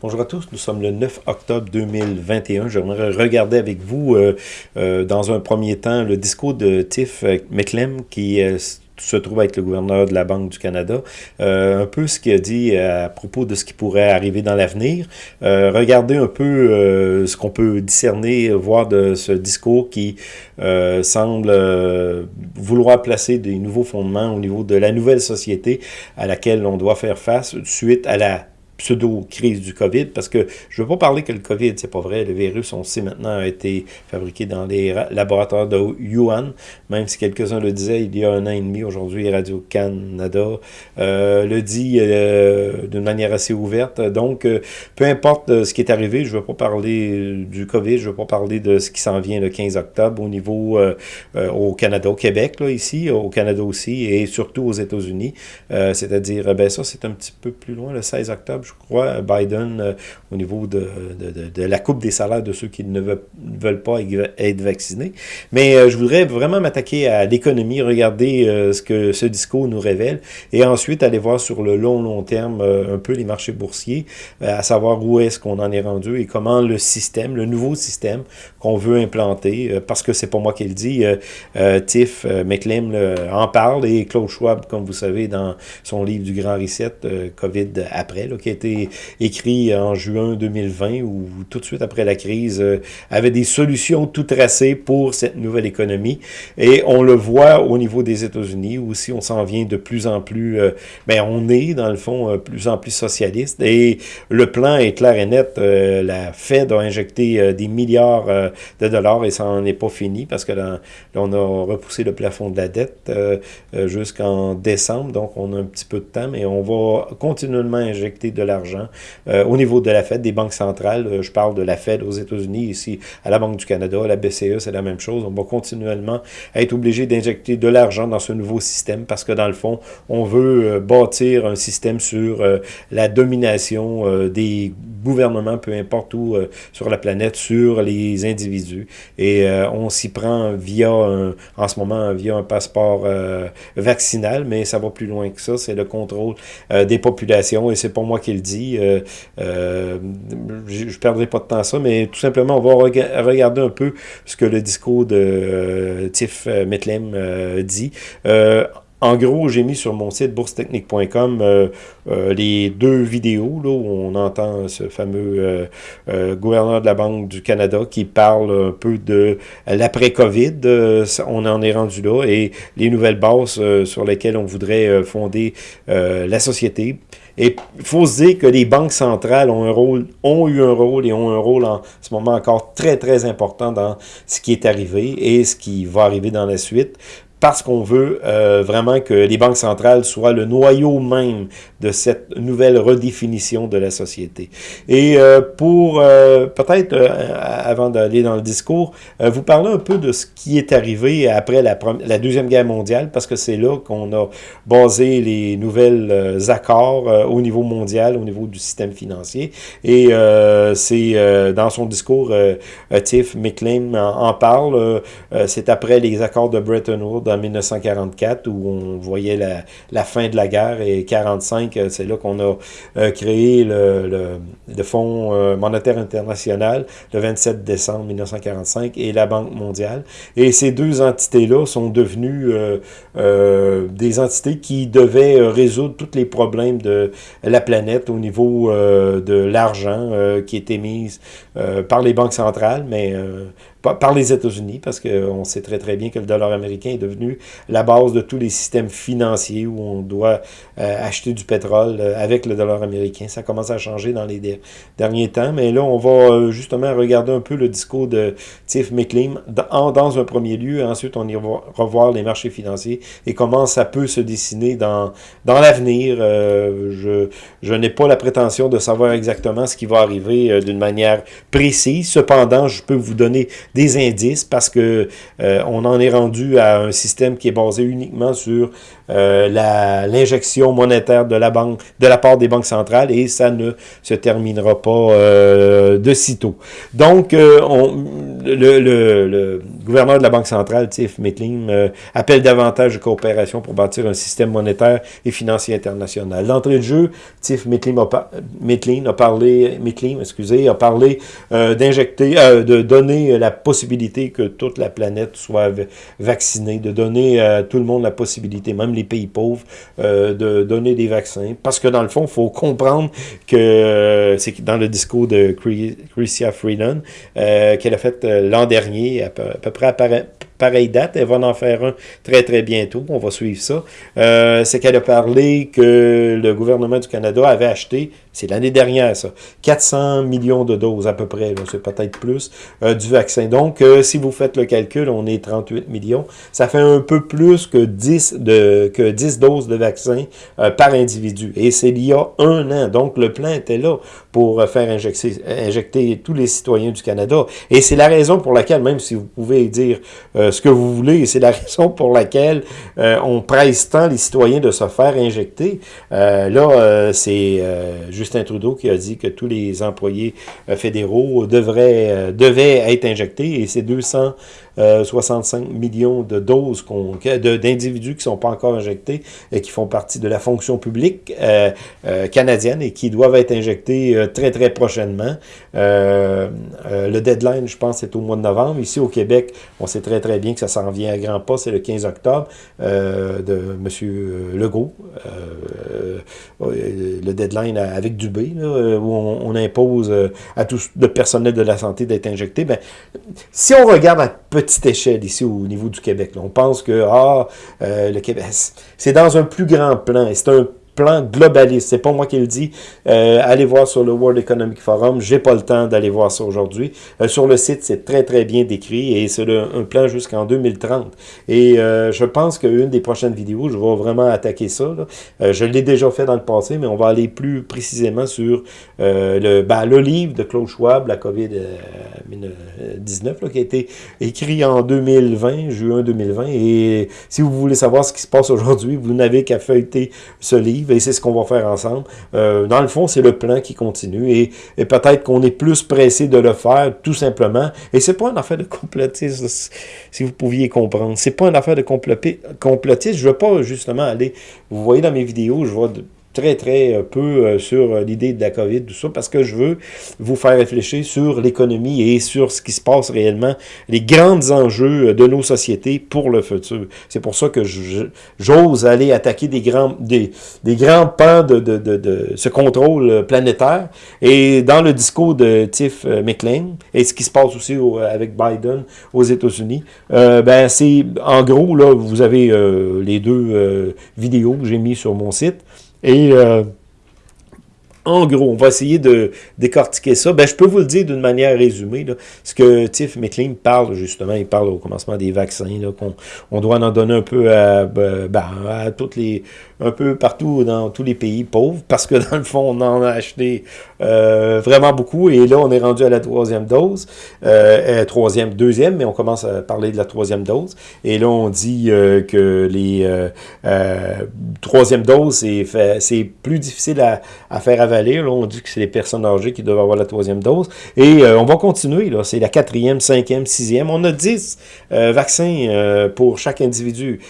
Bonjour à tous, nous sommes le 9 octobre 2021. J'aimerais regarder avec vous, euh, euh, dans un premier temps, le discours de Tiff McClem, qui euh, se trouve être le gouverneur de la Banque du Canada, un peu ce qu'il a dit à propos de ce qui pourrait arriver dans l'avenir. regardez un peu ce qu'on peut discerner, voir de ce discours qui semble vouloir placer des nouveaux fondements au niveau de la nouvelle société à laquelle on doit faire face suite à la pseudo-crise du COVID, parce que je ne veux pas parler que le COVID, c'est pas vrai, le virus, on sait maintenant, a été fabriqué dans les laboratoires de Yuan, même si quelques-uns le disaient il y a un an et demi, aujourd'hui Radio-Canada euh, le dit euh, d'une manière assez ouverte. Donc, euh, peu importe ce qui est arrivé, je ne veux pas parler du COVID, je ne veux pas parler de ce qui s'en vient le 15 octobre au niveau au Canada, au Québec, là, ici, au Canada aussi, et surtout aux États-Unis. C'est-à-dire, ben ça, c'est un petit peu plus loin, le 16 octobre, je crois, Biden, euh, au niveau de, de, la coupe des salaires de ceux qui ne veulent, pas être vaccinés. Mais euh, je voudrais vraiment m'attaquer à l'économie, regarder euh, ce que ce discours nous révèle, et ensuite aller voir sur le long, long terme un peu les marchés boursiers, à savoir où est-ce qu'on en est rendu et comment le système, le nouveau système qu'on veut implanter, parce que c'est pas moi qui le dis, Tiff McLean en parle, et Claude Schwab, comme vous savez, dans son livre du Grand Reset, COVID après, là, écrit en juin 2020, ou tout de suite après la crise, euh, avait des solutions tout tracées pour cette nouvelle économie. Et on le voit au niveau des États-Unis, où aussi on s'en vient de plus en plus, euh, ben on est dans le fond euh, plus en plus socialiste. Et le plan est clair et net. la Fed a injecté des milliards de dollars et ça n'en est pas fini parce que on a repoussé le plafond de la dette jusqu'en décembre. Donc on a un petit peu de temps, mais on va continuellement injecter de l'argent euh, au niveau de la Fed, des banques centrales. Euh, je parle de la Fed aux États-Unis, ici à la Banque du Canada, la BCE, c'est la même chose. On va continuellement être obligé d'injecter de l'argent dans ce nouveau système parce que dans le fond, on veut euh, bâtir un système sur la domination des gouvernements, peu importe où sur la planète, sur les individus. Et on s'y prend via, en ce moment, via un passeport vaccinal, mais ça va plus loin que ça. C'est le contrôle des populations et c'est pour moi qui dit. Euh, euh, je ne perdrai pas de temps à ça, mais tout simplement, on va regarder un peu ce que le discours de euh, Tiff Metlem dit. En gros, j'ai mis sur mon site boursetechnique.com les deux vidéos là, où on entend ce fameux gouverneur de la Banque du Canada qui parle un peu de l'après-COVID. on en est rendu là et les nouvelles bases sur lesquelles on voudrait fonder la société. Et il faut se dire que les banques centrales ont eu un rôle et ont un rôle en ce moment encore très, très important dans ce qui est arrivé et ce qui va arriver dans la suite parce qu'on veut euh, vraiment que les banques centrales soient le noyau même de cette nouvelle redéfinition de la société. Et euh, pour euh, peut-être, avant d'aller dans le discours, vous parler un peu de ce qui est arrivé après la, la Deuxième Guerre mondiale, parce que c'est là qu'on a basé les nouvelles accords au niveau mondial, au niveau du système financier. Et c'est dans son discours, Tiff McLean en, en parle, c'est après les accords de Bretton Woods en 1944 où on voyait la, fin de la guerre et 45, euh, c'est là qu'on a euh, créé le, le, Fonds euh, monétaire international le 27 décembre 1945 et la Banque mondiale. Et ces deux entités-là sont devenues des entités qui devaient résoudre tous les problèmes de la planète au niveau de l'argent qui était mis par les banques centrales, mais par les États-Unis, parce qu'on sait très très bien que le dollar américain est devenu la base de tous les systèmes financiers où on doit euh, acheter du pétrole euh, avec le dollar américain. Ça commence à changer dans les derniers temps, mais là, on va euh, justement regarder un peu le discours de Tiff McLean dans, dans un premier lieu, ensuite on ira revoir les marchés financiers et comment ça peut se dessiner dans, dans l'avenir. je je n'ai pas la prétention de savoir exactement ce qui va arriver d'une manière précise, cependant, je peux vous donner des indices parce que euh, on en est rendu à un système qui est basé uniquement sur euh, l'injection monétaire de la banque, de la part des banques centrales et ça ne se terminera pas euh, de sitôt. Donc, on, le, le, le, gouverneur de la Banque centrale, Tiff Mittling, euh, appelle davantage de coopération pour bâtir un système monétaire et financier international. L'entrée de jeu, Tiff Mittling a, parlé, Mittling, excusez, a parlé euh, d'injecter, de donner la possibilité que toute la planète soit vaccinée, de donner à tout le monde la possibilité, même pays pauvres, de donner des vaccins. Parce que dans le fond, il faut comprendre que c'est dans le discours de Chrystia Freeland qu'elle a fait l'an dernier, à peu, à peu près à pareille date. Elle va en faire un très, très bientôt. On va suivre ça. Euh, c'est qu'elle a parlé que le gouvernement du Canada avait acheté, c'est l'année dernière ça, 400 millions de doses à peu près, c'est peut-être plus, euh, du vaccin. Donc, euh, si vous faites le calcul, on est 38 millions. Ça fait un peu plus que 10, de, que 10 doses de vaccin par individu. Et c'est il y a un an. Donc, le plan était là pour faire injecter, injecter tous les citoyens du Canada. Et c'est la raison pour laquelle, même si vous pouvez dire euh, ce que vous voulez, c'est la raison pour laquelle euh, on presse tant les citoyens de se faire injecter. Euh, là, c'est Justin Trudeau qui a dit que tous les employés fédéraux devaient être injectés, et c'est 200 65 euh, millions de doses d'individus qui ne sont pas encore injectés et qui font partie de la fonction publique euh, euh, canadienne et qui doivent être injectés très, très prochainement. le deadline, je pense, est au mois de novembre. Ici, au Québec, on sait très, très bien que ça s'en vient à grands pas. C'est le 15 octobre de M. Legault. le deadline avec Dubé, où on, impose à tout le personnel de la santé d'être injecté. Ben, si on regarde à petit petite échelle ici au niveau du Québec. On pense que ah, euh, le Québec, c'est dans un plus grand plan. C'est un plan globaliste. C'est pas moi qui le dis. Euh, allez voir sur le World Economic Forum. J'ai pas le temps d'aller voir ça aujourd'hui. Euh, sur le site, c'est très, très bien décrit et c'est un plan jusqu'en 2030. Et euh, je pense qu'une des prochaines vidéos, je vais vraiment attaquer ça. je l'ai déjà fait dans le passé, mais on va aller plus précisément sur le, ben, le livre de Claude Schwab, la COVID-19, qui a été écrit en 2020, juin 2020. Et si vous voulez savoir ce qui se passe aujourd'hui, vous n'avez qu'à feuilleter ce livre et c'est ce qu'on va faire ensemble. Euh, dans le fond, c'est le plan qui continue, et, peut-être qu'on est plus pressé de le faire, tout simplement, et c'est pas une affaire de complotisme, si vous pouviez comprendre. C'est pas une affaire de complotisme, je veux pas justement aller, vous voyez dans mes vidéos, je vois très, très euh, peu euh, sur euh, l'idée de la COVID, tout ça, parce que je veux vous faire réfléchir sur l'économie et sur ce qui se passe réellement, les grands enjeux de nos sociétés pour le futur. C'est pour ça que j'ose aller attaquer des grands, des, des grands pans de, de, de, ce contrôle planétaire. Et dans le discours de Tiff McLean, et ce qui se passe aussi avec Biden aux États-Unis, ben c'est en gros, là, vous avez les deux vidéos que j'ai mis sur mon site. Et euh, en gros, on va essayer de décortiquer ça. Ben, je peux vous le dire d'une manière résumée. Ce que Tiff McLean parle, justement, il parle au commencement des vaccins, qu'on on doit en donner un peu à, ben, à toutes les un peu partout dans tous les pays pauvres, parce que dans le fond, on en a acheté euh, vraiment beaucoup, et là, on est rendu à la troisième dose, euh, euh, troisième, deuxième, mais on commence à parler de la troisième dose, et là, on dit euh, que les euh, troisième dose, c'est plus difficile à, à, faire on dit que c'est les personnes âgées qui doivent avoir la troisième dose, et on va continuer, là, c'est la quatrième, cinquième, sixième, on a dix vaccins pour chaque individu,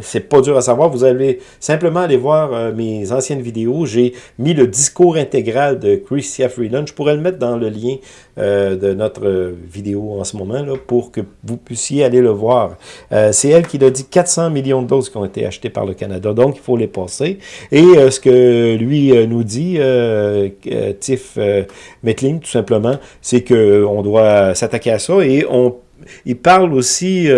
c'est pas dur à savoir, vous avez simplement aller voir euh, mes anciennes vidéos. J'ai mis le discours intégral de Christia Freeland. Je pourrais le mettre dans le lien euh, de notre vidéo en ce moment là, pour que vous puissiez aller le voir. Euh, c'est elle qui a dit 400 millions de doses qui ont été achetées par le Canada, donc il faut les passer. Et ce que lui nous dit, Tiff Metling, tout simplement, c'est qu'on doit s'attaquer à ça et on il parle aussi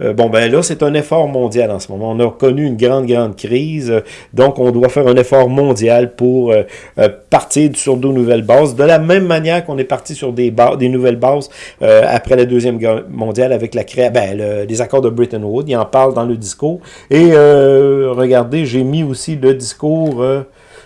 euh, bon, ben là, c'est un effort mondial en ce moment. On a connu une grande, grande crise, donc on doit faire un effort mondial pour euh, euh, partir sur de nouvelles bases, de la même manière qu'on est parti sur des, des nouvelles bases après la Deuxième Guerre mondiale avec la création, ben, les accords de Bretton Woods, il en parle dans le discours. Et regardez, j'ai mis aussi le discours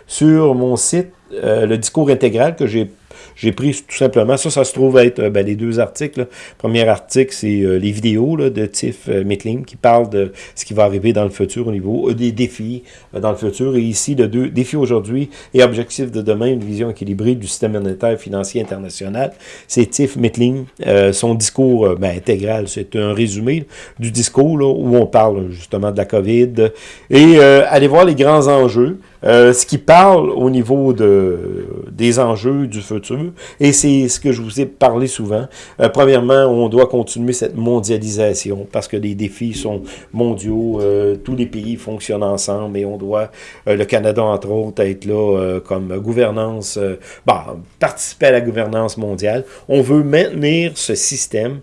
sur mon site, le discours intégral que j'ai j'ai pris tout simplement, ça, ça se trouve être ben, les deux articles. Le premier article, c'est les vidéos là, de Tiff Mittling qui parle de ce qui va arriver dans le futur au niveau des défis dans le futur. Et ici, le deux défis aujourd'hui et objectifs de demain, une vision équilibrée du système monétaire financier international. C'est Tiff Mittling, son discours ben, intégral, c'est un résumé du discours là, où on parle justement de la COVID. Et allez voir les grands enjeux. Euh, ce qui parle au niveau de, des enjeux du futur, et c'est ce que je vous ai parlé souvent. Euh, premièrement, on doit continuer cette mondialisation parce que les défis sont mondiaux, euh, tous les pays fonctionnent ensemble et on doit, le Canada entre autres, être là comme gouvernance, bah, participer à la gouvernance mondiale. On veut maintenir ce système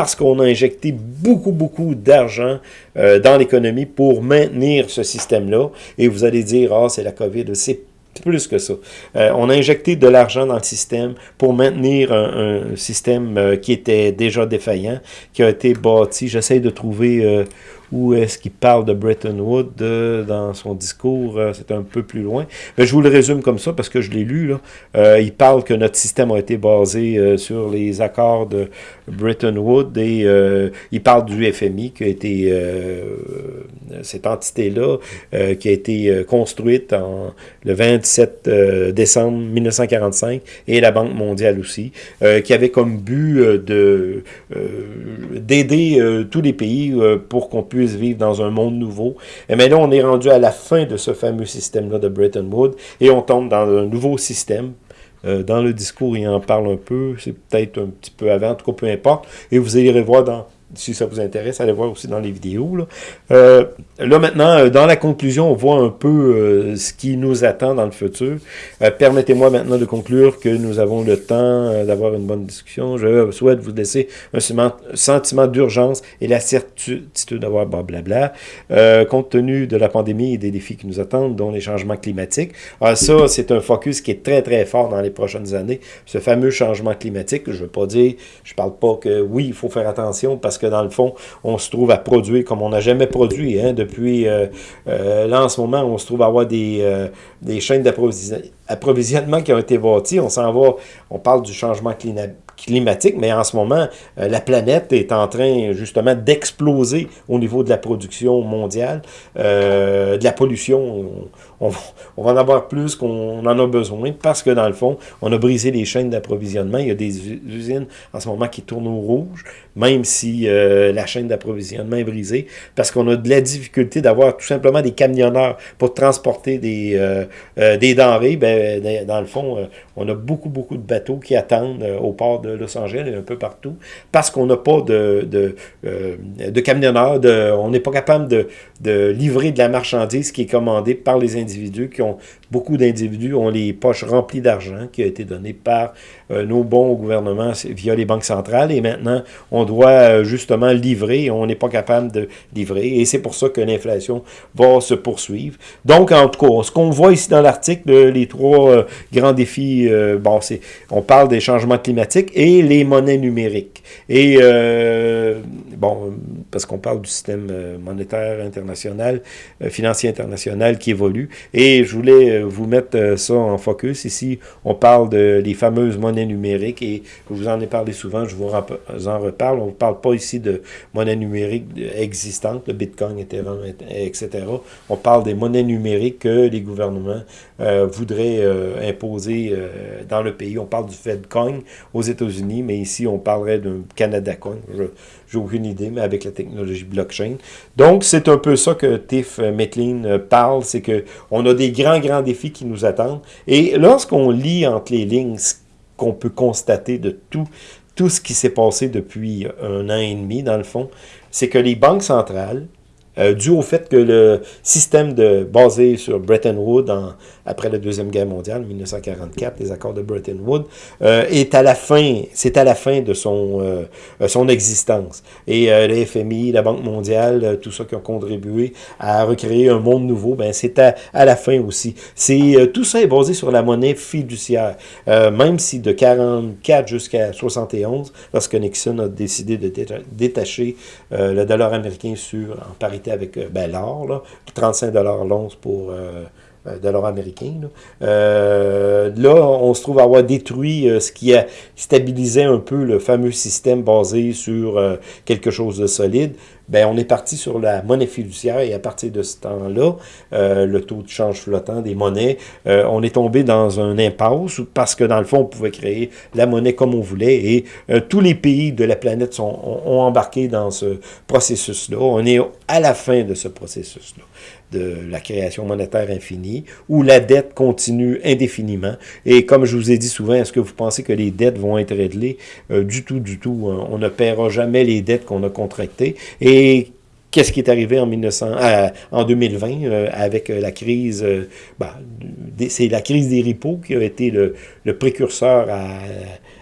parce qu'on a injecté beaucoup, beaucoup d'argent euh, dans l'économie pour maintenir ce système-là. Et vous allez dire, ah, c'est la COVID. C'est plus que ça. Euh, on a injecté de l'argent dans le système pour maintenir un, système euh, qui était déjà défaillant, qui a été bâti. J'essaie de trouver où est-ce qu'il parle de Bretton Woods dans son discours, euh, c'est un peu plus loin. Mais je vous le résume comme ça parce que je l'ai lu. Euh, il parle que notre système a été basé euh, sur les accords de Bretton Woods et il parle du FMI qui a été, cette entité-là, qui a été construite en, le 27 décembre 1945 et la Banque mondiale aussi, qui avait comme but de d'aider tous les pays pour qu'on puisse vivre dans un monde nouveau. Et mais là, on est rendu à la fin de ce fameux système-là de Bretton Woods et on tombe dans un nouveau système. Euh, dans le discours, il en parle un peu, c'est peut-être un petit peu avant, en tout cas, peu importe. Et vous irez voir dans si ça vous intéresse, allez voir aussi dans les vidéos. Là, euh, maintenant, euh, dans la conclusion, on voit un peu euh, ce qui nous attend dans le futur. Permettez-moi maintenant de conclure que nous avons le temps d'avoir une bonne discussion. Je souhaite vous laisser un sentiment d'urgence et la certitude d'avoir blablabla, compte tenu de la pandémie et des défis qui nous attendent, dont les changements climatiques. Alors ça, c'est un focus qui est très, très fort dans les prochaines années. Ce fameux changement climatique, je ne veux pas dire, je parle pas que oui, il faut faire attention parce que dans le fond, on se trouve à produire comme on n'a jamais produit. Hein, depuis, euh, euh, là, en ce moment, on se trouve à avoir des, euh, des chaînes d'approvisionnement qui ont été bâties. On s'en va, on parle du changement climatique, mais en ce moment, la planète est en train justement d'exploser au niveau de la production mondiale, de la pollution. On, on, va en avoir plus qu'on en a besoin parce que dans le fond, on a brisé les chaînes d'approvisionnement. Il y a des usines en ce moment qui tournent au rouge même si euh, la chaîne d'approvisionnement est brisée, parce qu'on a de la difficulté d'avoir tout simplement des camionneurs pour transporter des, euh, euh, des denrées. Ben, dans le fond, on a beaucoup, beaucoup de bateaux qui attendent au port de Los Angeles et un peu partout, parce qu'on n'a pas de, de, camionneurs, on n'est pas capable de, de livrer de la marchandise qui est commandée par les individus qui ont, beaucoup d'individus ont les poches remplies d'argent qui a été donné par nos bons gouvernements via les banques centrales et maintenant on doit euh, justement livrer, on n'est pas capable de livrer, et c'est pour ça que l'inflation va se poursuivre. Donc, en tout cas, ce qu'on voit ici dans l'article, les trois euh, grands défis, euh, bon, c'est, on parle des changements climatiques et les monnaies numériques. Et, bon, parce qu'on parle du système monétaire international, financier international qui évolue, et je voulais vous mettre ça en focus. Ici, on parle de les fameuses monnaies numériques, et je vous en ai parlé souvent, je vous en reparle, on ne parle pas ici de monnaie numérique existante, le Bitcoin, etc. On parle des monnaies numériques que les gouvernements euh, voudraient euh, imposer euh, dans le pays. On parle du Fedcoin aux États-Unis, mais ici, on parlerait d'un Canada Coin. Je n'ai aucune idée, mais avec la technologie blockchain. Donc, c'est un peu ça que Tiff Metlin parle, c'est qu'on a des grands, grands défis qui nous attendent. Et lorsqu'on lit entre les lignes ce qu'on peut constater de tout tout ce qui s'est passé depuis un an et demi, dans le fond, c'est que les banques centrales, euh, dû au fait que le système de, basé sur Bretton Woods après la Deuxième Guerre mondiale, 1944, les accords de Bretton Woods, euh, est à la fin, c'est à la fin de son, euh, son existence. Et le FMI, la Banque mondiale, tout ça qui ont contribué à recréer un monde nouveau, ben c'est à, à, la fin aussi. C'est Tout ça est basé sur la monnaie fiduciaire. même si de 44 jusqu'à 71, lorsque Nixon a décidé de détacher le dollar américain sur, en parité avec euh, ben, l'or, 35 l'once pour euh, euh, dollars américains. Là. là. on se trouve avoir détruit ce qui a stabilisé un peu le fameux système basé sur quelque chose de solide ben on est parti sur la monnaie fiduciaire et à partir de ce temps-là, euh, le taux de change flottant des monnaies, euh, on est tombé dans un impasse parce que dans le fond, on pouvait créer la monnaie comme on voulait et euh, tous les pays de la planète sont, ont embarqué dans ce processus-là. On est à la fin de ce processus-là de la création monétaire infinie, où la dette continue indéfiniment. Et comme je vous ai dit souvent, est-ce que vous pensez que les dettes vont être réglées? Euh, du tout, du tout. Hein. On ne paiera jamais les dettes qu'on a contractées. Et Qu'est-ce qui est arrivé en, 1900, euh, en 2020 euh, avec la crise, bah, c'est la crise des repos qui a été le, le précurseur à,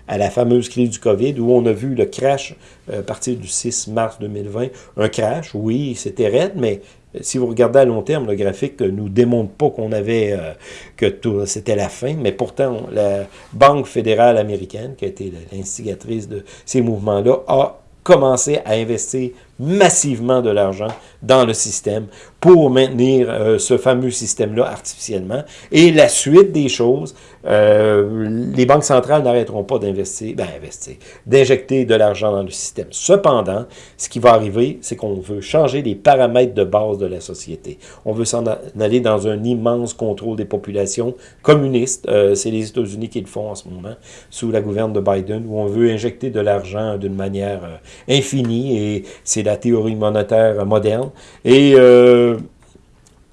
à, la fameuse crise du COVID, où on a vu le crash à partir du 6 mars 2020. Un crash, oui, c'était raide, mais si vous regardez à long terme, le graphique ne nous démontre pas qu'on avait, euh, que c'était la fin, mais pourtant, la Banque fédérale américaine, qui a été l'instigatrice de ces mouvements-là, a commencé à investir massivement de l'argent dans le système pour maintenir euh, ce fameux système-là artificiellement. Et la suite des choses, euh, les banques centrales n'arrêteront pas d'investir, ben investir, d'injecter de l'argent dans le système. Cependant, ce qui va arriver, c'est qu'on veut changer les paramètres de base de la société. On veut s'en aller dans un immense contrôle des populations communistes. Euh, c'est les États-Unis qui le font en ce moment, sous la gouverne de Biden, où on veut injecter de l'argent d'une manière infinie et c'est la théorie monétaire moderne. Et euh,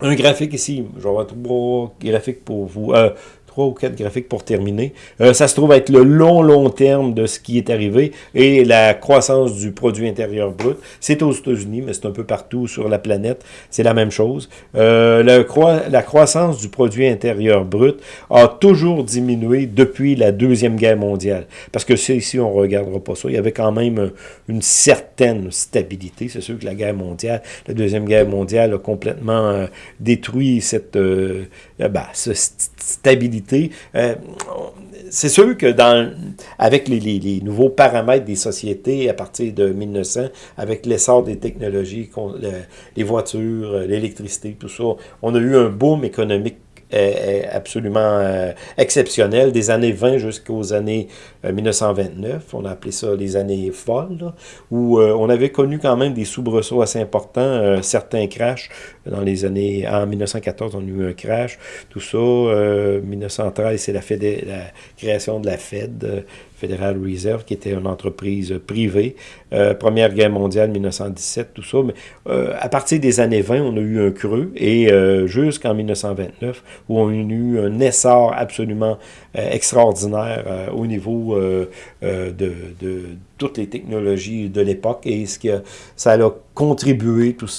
un graphique ici, je vais avoir trois graphiques pour vous. Euh, trois ou quatre graphiques pour terminer. Euh, ça se trouve être le long, long terme de ce qui est arrivé et la croissance du produit intérieur brut. C'est aux États-Unis, mais c'est un peu partout sur la planète. C'est la même chose. Euh, la croissance du produit intérieur brut a toujours diminué depuis la Deuxième Guerre mondiale. Parce que ici, on ne regardera pas ça. Il y avait quand même une certaine stabilité. C'est sûr que la guerre mondiale, la Deuxième Guerre mondiale a complètement euh, détruit cette, euh, ben, cette stabilité euh, c'est sûr que dans, avec les, nouveaux paramètres des sociétés à partir de 1900, avec l'essor des technologies, les voitures, l'électricité, tout ça, on a eu un boom économique est, absolument euh, exceptionnel, des années 20 jusqu'aux années 1929, euh, on a appelé ça les années folles, où euh, on avait connu quand même des soubresauts assez importants, certains crashs, dans les années, en 1914 on a eu un crash, tout ça, 1913 c'est la, la création de la Fed, Federal Reserve, qui était une entreprise privée. Euh, Première Guerre mondiale, 1917, tout ça. Mais euh, à partir des années 20, on a eu un creux, et euh, jusqu'en 1929, où on a eu un essor absolument extraordinaire au niveau de, toutes les technologies de l'époque, et ce qui a, ça a contribué tout,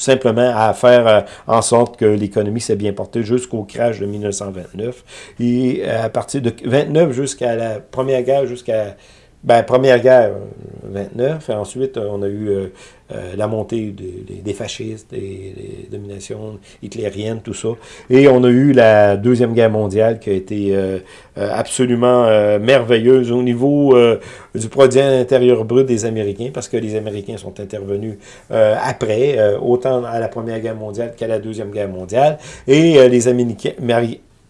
simplement à faire euh, en sorte que l'économie s'est bien portée jusqu'au crash de 1929. Et euh, à partir de 29 jusqu'à la Première Guerre, jusqu'à ben, Première Guerre, 29, et ensuite on a eu euh, la montée des, fascistes, des, dominations hitlériennes, tout ça. Et on a eu la Deuxième Guerre mondiale qui a été euh, euh, absolument merveilleuse au niveau du produit intérieur brut des Américains, parce que les Américains sont intervenus après, autant à la Première Guerre mondiale qu'à la Deuxième Guerre mondiale. Et les Américains,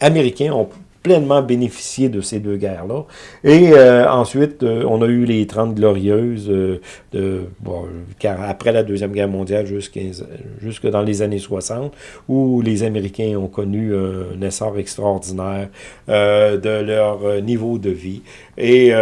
Américains ont pleinement bénéficié de ces deux guerres-là. Et euh, ensuite, euh, on a eu les 30 glorieuses, euh, de, bon, car après la Deuxième Guerre mondiale jusque dans les années 60, où les Américains ont connu un essor extraordinaire de leur niveau de vie. Et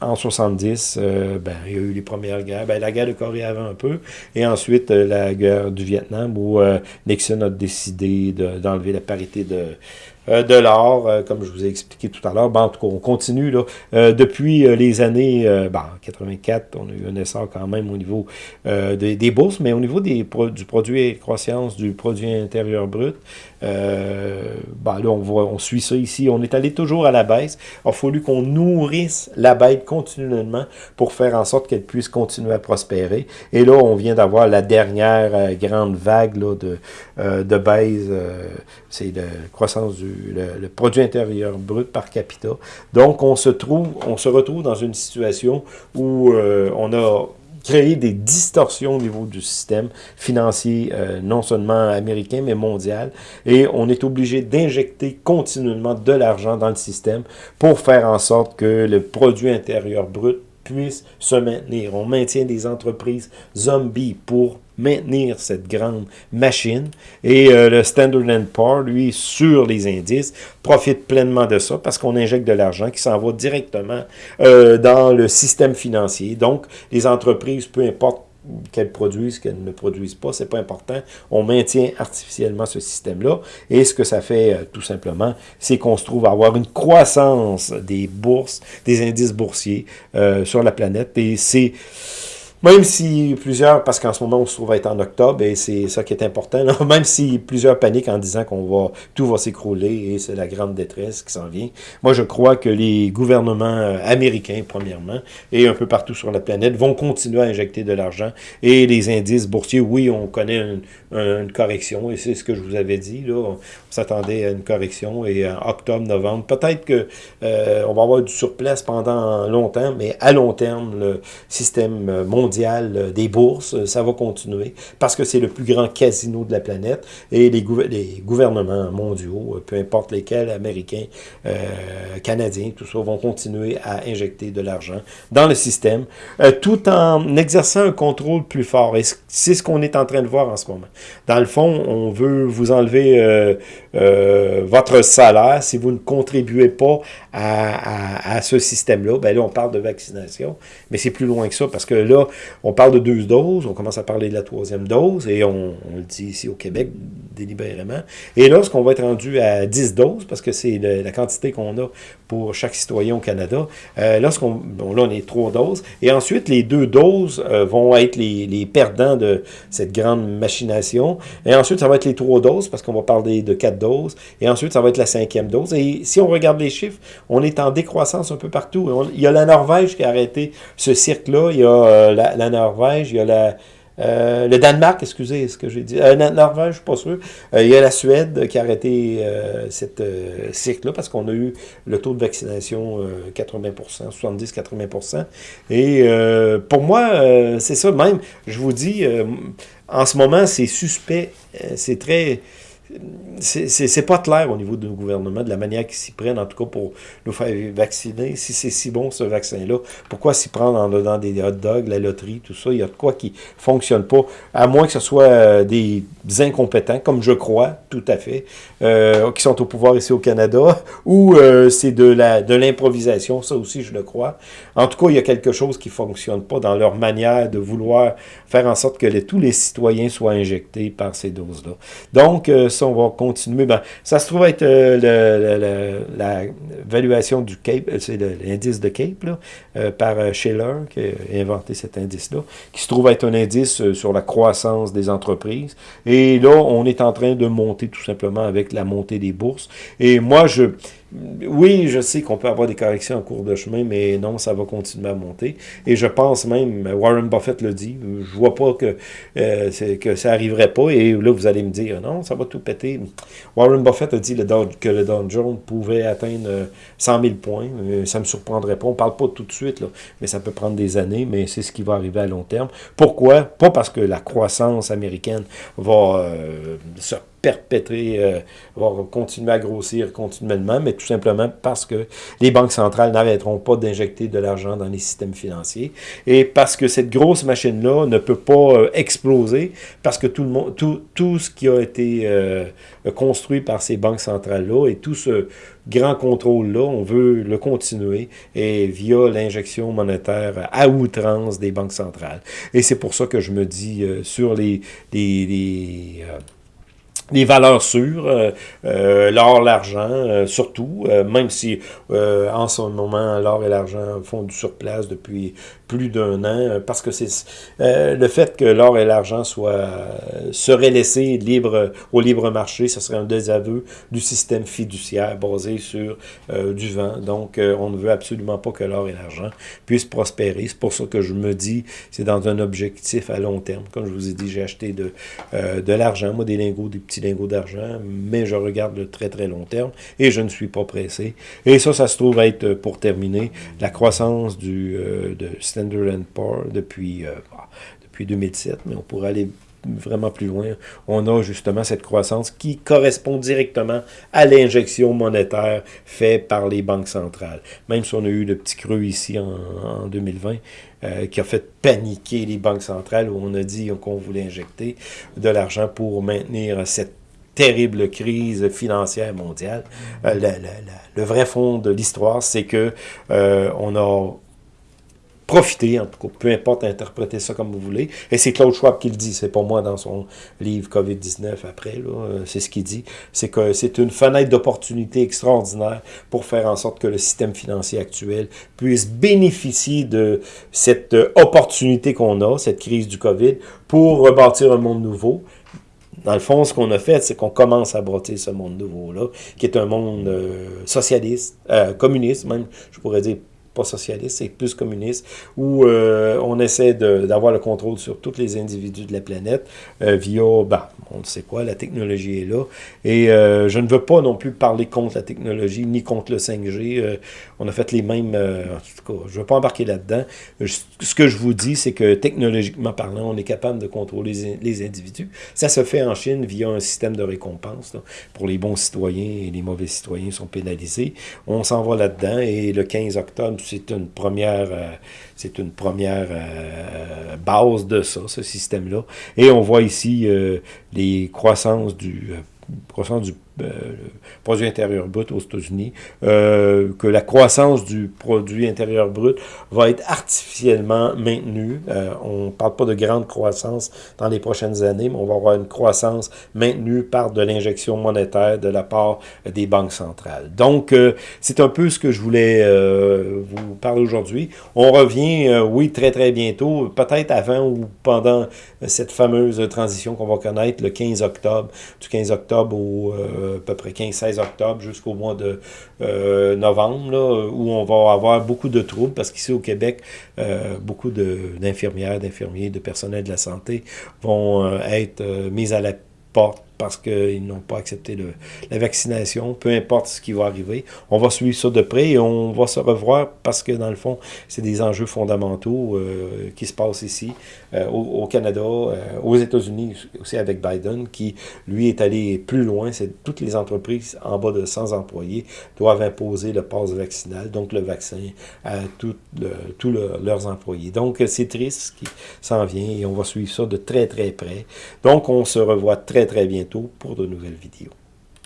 en 70, ben, il y a eu les premières guerres. Ben, la guerre de Corée avant un peu. Et ensuite, la guerre du Vietnam, où Nixon a décidé d'enlever la parité de, euh, de l'or, euh, comme je vous ai expliqué tout à l'heure. Bon, en tout cas, on continue. Là. Euh, depuis les années bon, 84, on a eu un essor quand même au niveau des, bourses, mais au niveau des, du produit croissance du produit intérieur brut, euh, ben là, on, voit, on suit ça ici. On est allé toujours à la baisse. Il a fallu qu'on nourrisse la bête continuellement pour faire en sorte qu'elle puisse continuer à prospérer. Et là, on vient d'avoir la dernière euh, grande vague de, euh, de baisse. Euh, c'est la croissance du le, produit intérieur brut par capita. Donc, on se trouve, on se retrouve dans une situation où on a créer des distorsions au niveau du système financier, euh, non seulement américain, mais mondial. Et on est obligé d'injecter continuellement de l'argent dans le système pour faire en sorte que le produit intérieur brut puisse se maintenir. On maintient des entreprises zombies pour maintenir cette grande machine. Et euh, le Standard Poor's, lui, sur les indices, profite pleinement de ça parce qu'on injecte de l'argent qui s'en va directement euh, dans le système financier. Donc, les entreprises, peu importe qu'elles produisent, qu'elles ne produisent pas, c'est pas important. On maintient artificiellement ce système-là. Et ce que ça fait, euh, tout simplement, c'est qu'on se trouve à avoir une croissance des bourses, des indices boursiers sur la planète. Et c'est même si plusieurs, parce qu'en ce moment on se trouve être en octobre, et c'est ça qui est important, même si plusieurs paniquent en disant qu'on va tout va s'écrouler et c'est la grande détresse qui s'en vient, moi je crois que les gouvernements euh, américains, premièrement, et un peu partout sur la planète, vont continuer à injecter de l'argent. Et les indices boursiers, oui, on connaît une, une correction, et c'est ce que je vous avais dit, là, on s'attendait à une correction, et en octobre, novembre, peut-être que euh, on va avoir du surplace pendant longtemps, mais à long terme, le système mondial euh, des bourses, euh, ça va continuer parce que c'est le plus grand casino de la planète et les, gouvernements mondiaux, euh, peu importe lesquels, américains, canadiens, tout ça, vont continuer à injecter de l'argent dans le système tout en exerçant un contrôle plus fort. Et c'est ce qu'on est en train de voir en ce moment. Dans le fond, on veut vous enlever votre salaire si vous ne contribuez pas à, ce système-là. Ben là, on parle de vaccination, mais c'est plus loin que ça parce que là, on parle de deux doses, on commence à parler de la troisième dose, et on, le dit ici au Québec délibérément. Et lorsqu'on va être rendu à 10 doses, parce que c'est la quantité qu'on a pour chaque citoyen au Canada, euh, lorsqu'on, bon là on est trois doses, et ensuite les deux doses euh, vont être les, les, perdants de cette grande machination, et ensuite ça va être les trois doses, parce qu'on va parler de quatre et ensuite ça va être la cinquième dose, et si on regarde les chiffres, on est en décroissance un peu partout. il y a la Norvège qui a arrêté ce cirque-là, il y a euh, la, Norvège, il y a la, euh, le Danemark, excusez ce que j'ai dit. Euh, la Norvège, je ne suis pas sûr. il y a la Suède qui a arrêté cette cycle-là parce qu'on a eu le taux de vaccination 80%, 70-80%. Et pour moi, c'est ça même. Je vous dis, en ce moment, c'est suspect. c'est très c'est pas clair au niveau du gouvernement, de la manière qu'ils s'y prennent, en tout cas pour nous faire vacciner. Si c'est si bon ce vaccin-là, pourquoi s'y prendre en dedans des hot dogs, la loterie, tout ça? Il y a de quoi qui fonctionne pas, à moins que ce soit euh, des incompétents, comme je crois, tout à fait, euh, qui sont au pouvoir ici au Canada, ou euh, c'est de la de l'improvisation, ça aussi je le crois. En tout cas, il y a quelque chose qui fonctionne pas dans leur manière de vouloir faire en sorte que tous les citoyens soient injectés par ces doses-là. Donc, on va continuer. Ben, ça se trouve être euh, la valuation du CAPE, euh, c'est l'indice de CAPE, là, euh, par Schiller, qui a inventé cet indice-là, qui se trouve être un indice sur la croissance des entreprises. Et là, on est en train de monter tout simplement avec la montée des bourses. Et moi, je oui, je sais qu'on peut avoir des corrections en cours de chemin, mais non, ça va continuer à monter. Et je pense même, Warren Buffett le dit, je vois pas que, euh, ça arriverait pas. Et là, vous allez me dire, non, ça va tout péter. Warren Buffett a dit que le Dow Jones pouvait atteindre 100 euh, 000 points. Euh, ça me surprendrait pas. On parle pas tout de suite, là, mais ça peut prendre des années, mais c'est ce qui va arriver à long terme. Pourquoi? Pas parce que la croissance américaine va se perpétrer, euh, va continuer à grossir continuellement, mais tout simplement parce que les banques centrales n'arrêteront pas d'injecter de l'argent dans les systèmes financiers et parce que cette grosse machine-là ne peut pas euh, exploser parce que tout, le monde, tout, tout ce qui a été euh, construit par ces banques centrales-là et tout ce grand contrôle-là, on veut le continuer et via l'injection monétaire à outrance des banques centrales. Et c'est pour ça que je me dis sur les, les, les des valeurs sûres, euh, euh, l'or, l'argent, euh, surtout, même si en ce moment l'or et l'argent font du surplace depuis plus d'un an, parce que c'est le fait que l'or et l'argent soient seraient laissés libre au libre marché, ce serait un désaveu du système fiduciaire basé sur du vent. Donc, on ne veut absolument pas que l'or et l'argent puissent prospérer. C'est pour ça que je me dis, c'est dans un objectif à long terme. Comme je vous ai dit, j'ai acheté de, de l'argent, moi, des lingots, des petits lingots d'argent, mais je regarde le très très long terme et je ne suis pas pressé. Et ça, ça se trouve être, pour terminer, la croissance du euh, de Standard Poor's depuis, bah, depuis 2007, mais on pourrait aller vraiment plus loin, on a justement cette croissance qui correspond directement à l'injection monétaire faite par les banques centrales. Même si on a eu le petit creux ici en, 2020, euh, qui a fait paniquer les banques centrales, où on a dit qu'on voulait injecter de l'argent pour maintenir cette terrible crise financière mondiale. Euh, le vrai fond de l'histoire, c'est que euh, on a profiter, en tout cas, peu importe, interpréter ça comme vous voulez. Et c'est Claude Schwab qui le dit, c'est pas moi dans son livre COVID-19 après, euh, c'est ce qu'il dit. C'est que c'est une fenêtre d'opportunité extraordinaire pour faire en sorte que le système financier actuel puisse bénéficier de cette euh, opportunité qu'on a, cette crise du COVID, pour rebâtir un monde nouveau. Dans le fond, ce qu'on a fait, c'est qu'on commence à broter ce monde nouveau-là, qui est un monde euh, socialiste, communiste même, je pourrais dire pas socialiste, c'est plus communiste, où euh, on essaie d'avoir le contrôle sur tous les individus de la planète euh, via, ben, on ne sait quoi, la technologie est là. Et euh, je ne veux pas non plus parler contre la technologie, ni contre le 5G. on a fait les mêmes, en tout cas, je ne veux pas embarquer là-dedans. Ce que je vous dis, c'est que technologiquement parlant, on est capable de contrôler les, individus. Ça se fait en Chine via un système de récompense. pour les bons citoyens et les mauvais citoyens sont pénalisés. On s'en va là-dedans et le 15 octobre, c'est une première, euh, euh, base de ça, ce système-là. Et on voit ici euh, les croissances du, croissance du le produit intérieur brut aux États-Unis, euh, que la croissance du produit intérieur brut va être artificiellement maintenue. Euh, on ne parle pas de grande croissance dans les prochaines années, mais on va avoir une croissance maintenue par de l'injection monétaire de la part des banques centrales. Donc, euh, c'est un peu ce que je voulais vous parler aujourd'hui. On revient, oui, très très bientôt, peut-être avant ou pendant cette fameuse transition qu'on va connaître le 15 octobre, du 15 octobre au à peu près 15-16 octobre jusqu'au mois de euh, novembre, où on va avoir beaucoup de troubles, parce qu'ici au Québec, euh, beaucoup d'infirmières, d'infirmiers, de personnel de la santé vont euh, être mis à la porte parce qu'ils n'ont pas accepté la vaccination, peu importe ce qui va arriver. On va suivre ça de près et on va se revoir parce que, dans le fond, c'est des enjeux fondamentaux euh, qui se passent ici, euh, au, Canada, euh, aux États-Unis, aussi avec Biden, qui, lui, est allé plus loin. C'est toutes les entreprises en bas de 100 employés doivent imposer le pass vaccinal, donc le vaccin, à tous leurs employés. Donc, c'est triste ce qui s'en vient et on va suivre ça de très, très près. Donc, on se revoit très, très pour de nouvelles vidéos.